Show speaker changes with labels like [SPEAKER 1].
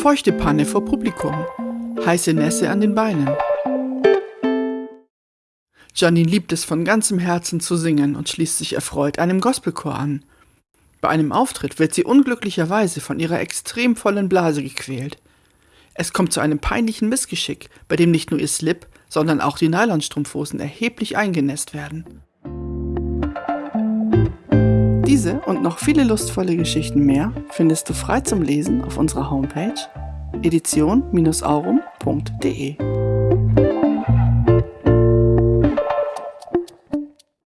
[SPEAKER 1] Feuchte Panne vor Publikum. Heiße Nässe an den Beinen. Janine liebt es von ganzem Herzen zu singen und schließt sich erfreut einem Gospelchor an. Bei einem Auftritt wird sie unglücklicherweise von ihrer extrem vollen Blase gequält. Es kommt zu einem peinlichen Missgeschick, bei dem nicht nur ihr Slip, sondern auch die Nylonstrumpfhosen erheblich eingenässt werden. Diese und noch viele lustvolle Geschichten mehr findest du frei zum Lesen auf unserer Homepage edition-aurum.de.